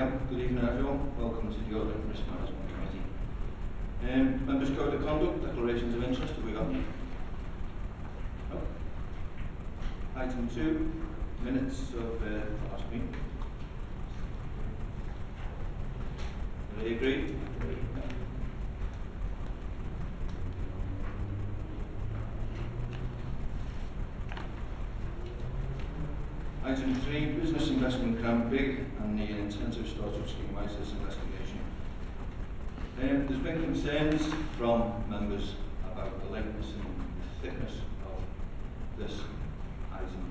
Good evening, everyone. Welcome to the Audit Risk Management Committee. Um, members Code of Conduct, declarations of interest, have we got? No. Item two, minutes of uh, last meeting. Everybody agree? Item three, business investment grant big and the intensive storage scheme ISIS investigation. Um, there's been concerns from members about the length and the thickness of this item.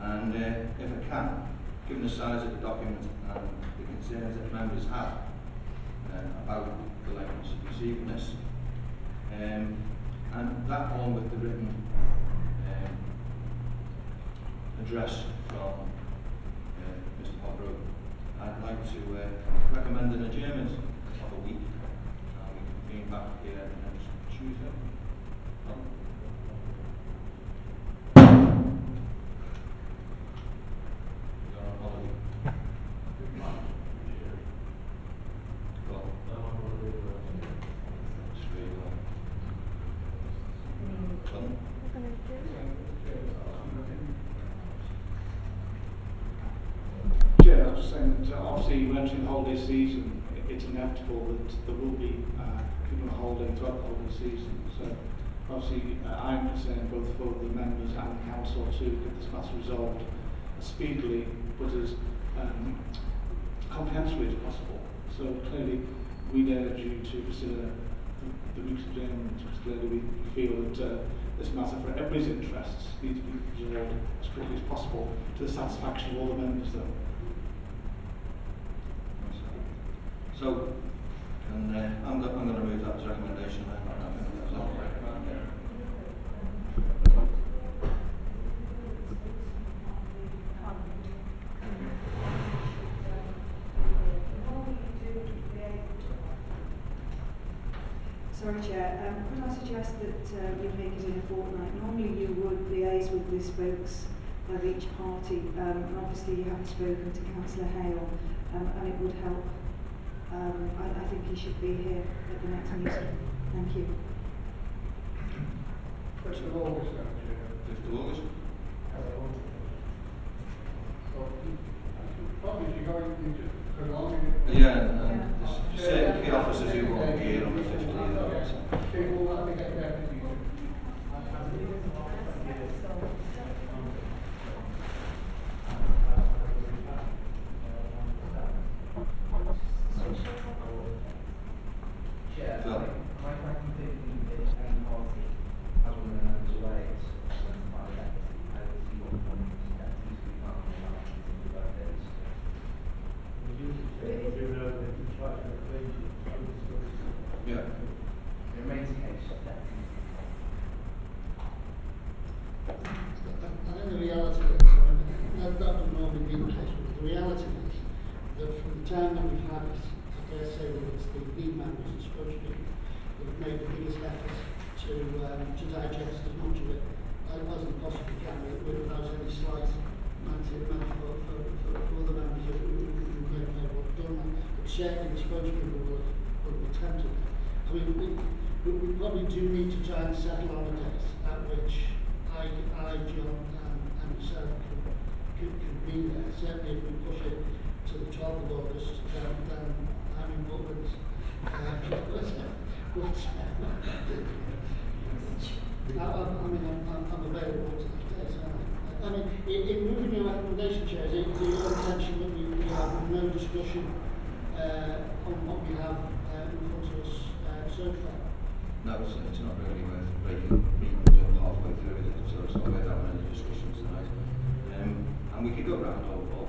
And uh, if I can, given the size of the document and the concerns that members have uh, about the likeness of this, um, and that along with the written address from uh, Mr. Hobrook, I'd like to uh, recommend an adjournment of a week. Uh, we can be back here next Tuesday. Um, you're on holiday. Well, straight away. Pardon? Chair, I was just saying that uh, you the holiday season, it's inevitable that there will be uh, people on holiday throughout the holiday season. So obviously uh, I'm concerned both for the members and the council to get this matter resolved as speedily but as um, comprehensively as possible. So clearly we'd urge you to consider the, the week's adjournment because clearly we feel that uh, this matter for everybody's interests needs to be resolved as quickly as possible to the satisfaction of all the members though. So, and uh, I'm, I'm going to move that as recommendation. Sorry, Chair. Um, could I suggest that uh, we make it in a fortnight? Normally you would liaise with the spokes of each party, um, and obviously you haven't spoken to Councillor Hale, um, and it would help um, I, I, think he should be here at the next meeting. Thank you. First of all, Mr. Lewis. Hello. So, probably you're going yeah, and yeah. certain officers who won't be here on the 15th. That. But certainly the spokespeople will will have attempted it. I mean, we, we, probably do need to try and settle on a date at which I, I, John, and, and Sarah could, could, could be there. Certainly if we push it to the twelfth of August, then, then I'm in Butlins. Uh, but, but, I, I, mean, I'm, I'm, available to the day, so I, mean, in, in moving your recommendation, Chair, is it your intention that we, we have no discussion, uh, on what we have, uh, in front of us, uh, so far? No, it's, it's not really worth breaking meetings up halfway through, it? So it's not worth having any discussions tonight. Um, and we could go round all, all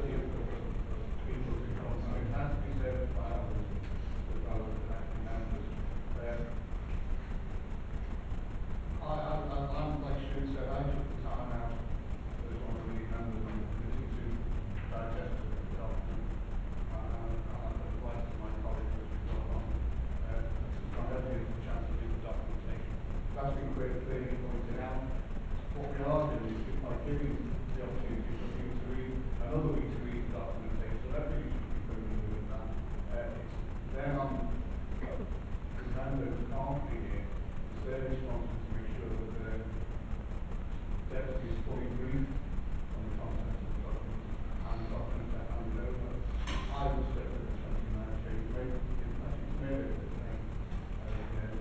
been quite clearly pointed out. What we are doing is by giving the opportunity for people to read, another week to read the documentation, so really should be going with that. Uh, it's then on the can't be here, it's their responsibility to make sure that the deputy is fully briefed on the content of the document and the document that handed over. I will step to the twenty-nine, so you may, unless it's made it the same, uh,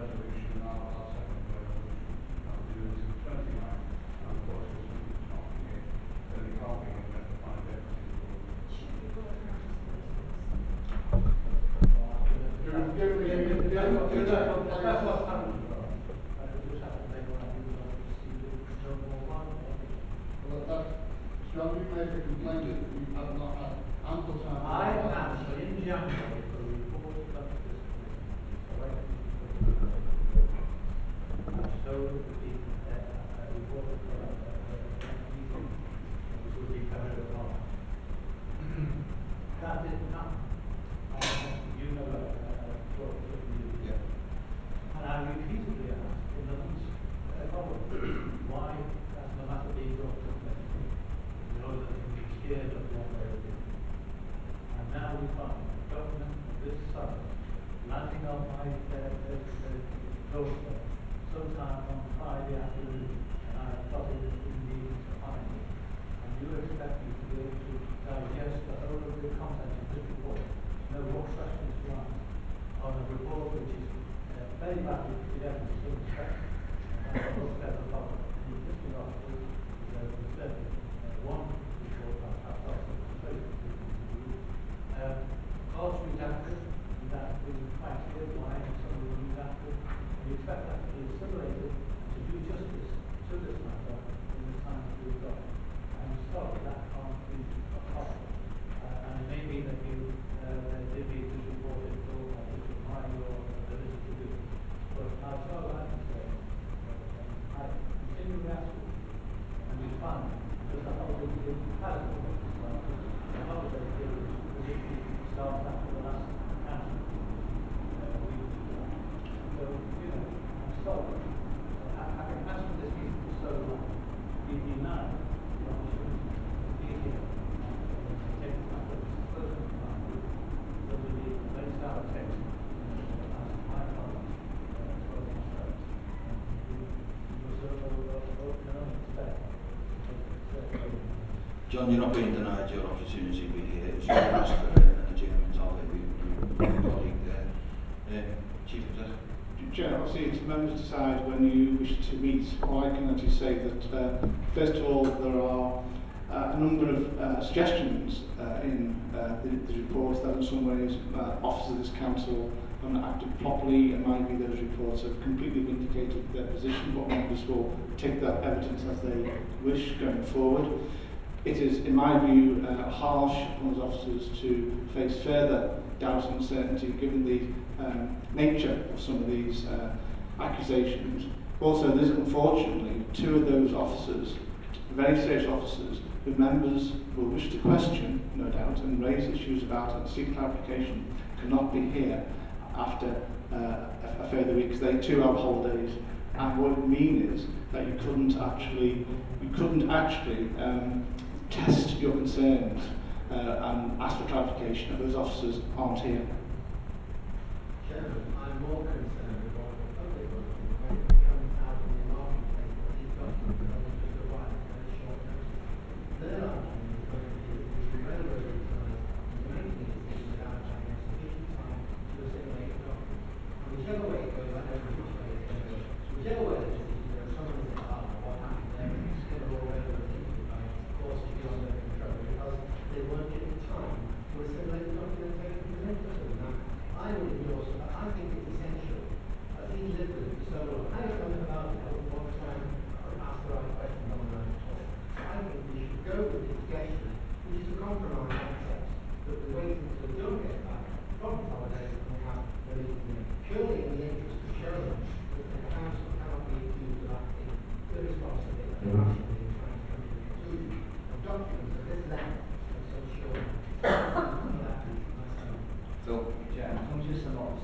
resolution, I'll, I'll second the resolution. I'll do this to twenty-nine, and of course, if somebody's not here, then they can't be here, we have to find deputy. Give, give me, give, give, give that, That's what's happened. I just have to make one of you, uh, see the, one. John, you made a complaint you have not had ample time. I asked in January for a report of this committee. I showed the people that a report of the, uh, meeting, which would be covered along. That didn't happen. I, you know, uh, what, what you. Yeah. And I repeatedly asked in the months, uh, Robert, why has the matter been brought to me? In order that it can be cleared of one way or the other. And now we find the government of this side landing on my, uh, uh, uh, doorstep sometime on Friday afternoon, and I have got it in the to find it. And you expect me to be able to digest the whole of the content of this report, on a report which is uh, very badly put together in some respects. And of the existing articles, there's a certain, uh, one report I have got some very good to do. Um, calls redacted, that being quite clear why some of them redacted. We expect that to be assimilated to do justice to this matter in the time that we've got. I'm sorry that can't be possible. Uh, and it may be that you, uh, did need to report it or that it was my your ability to do it. But as far as I can say, uh, I continue to ask you, and we find, because the holiday period has been, the holiday period was issued starts after the last council. Uh, we, so, you know, I'm sorry. I, I can ask for this meeting for so long, be denied the opportunity to be here. and Take this matter further in mind. So we need to place our text, uh, as my colleagues, uh, as well as myself. And we must, uh, uh, uh, can only expect. uh, John, you're not being denied your opportunity to be here. It's your ask for an adjournment of it. We, we, we colleague there. Uh, Chief Executive. Chair, obviously it's members decide when you wish to meet. All I can actually say that, uh, first of all, there are uh, a number of uh, suggestions uh, in uh, the, the that in some ways uh, officers of this council have not acted properly. In my view, those reports have completely vindicated their position, but members will take that evidence as they wish going forward. It is, in my view, uh, harsh on those officers to face further doubt and uncertainty given the um, nature of some of these uh, accusations. Also, there's unfortunately two of those officers, very serious officers, who members will wish to question, no doubt, and raise issues about and seek clarification, cannot be here after uh, a, a further week, 'cause they too have holidays. And what it means is that you couldn't actually, you couldn't actually um, test your concerns uh, and ask for clarification if those officers aren't here. Chairman, I'm more concerned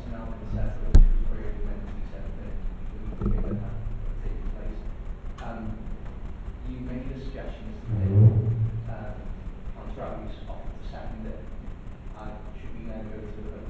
tsunami and you place. Um, you made a suggestion mm-hmm. uh, on Travis the second that uh, should we then go to the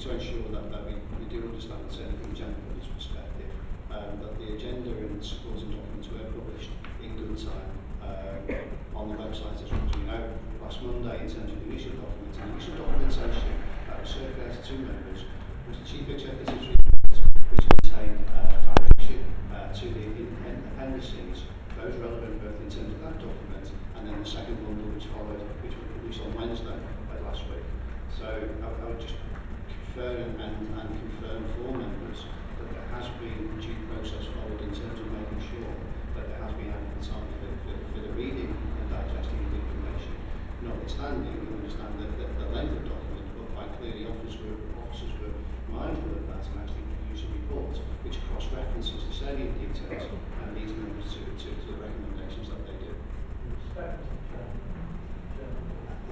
just to ensure that, that we, we do understand certainly from Jennifer's perspective um, that the agenda and supporting documents were published in good time um, on the website as well as we know. Last Monday, in terms of the initial documents, the initial documentation that was circulated to members was the Chief Executive's report, which contained uh, direction uh, to the appendices, those relevant both in terms of that document and then the second bundle which followed, which was published on Wednesday uh, last week. So I, I would just confirm and, and confirm for members that there has been due process followed in terms of making sure that there has been adequate time for, for, for the reading and digesting of the information. Notwithstanding, we understand that, the length of document, but quite clearly officers were, officers were mindful of that and actually produced a report which cross-references the salient details and leads members to, to, to the recommendations that they do. Respect,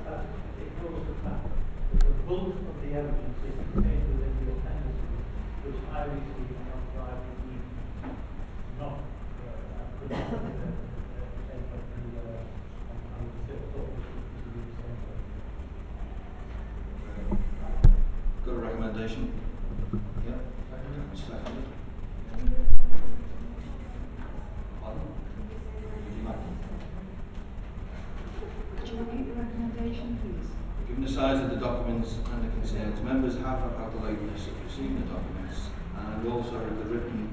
that ignores the that the bulk of the evidence is contained within the appendices, which I received evening, not, Got a recommendation? Yeah. Seconded. Pardon? Would you like? Do you repeat the recommendation, please? Given the size of the documents and the concerns, members have had the lateness of receiving the documents and also the written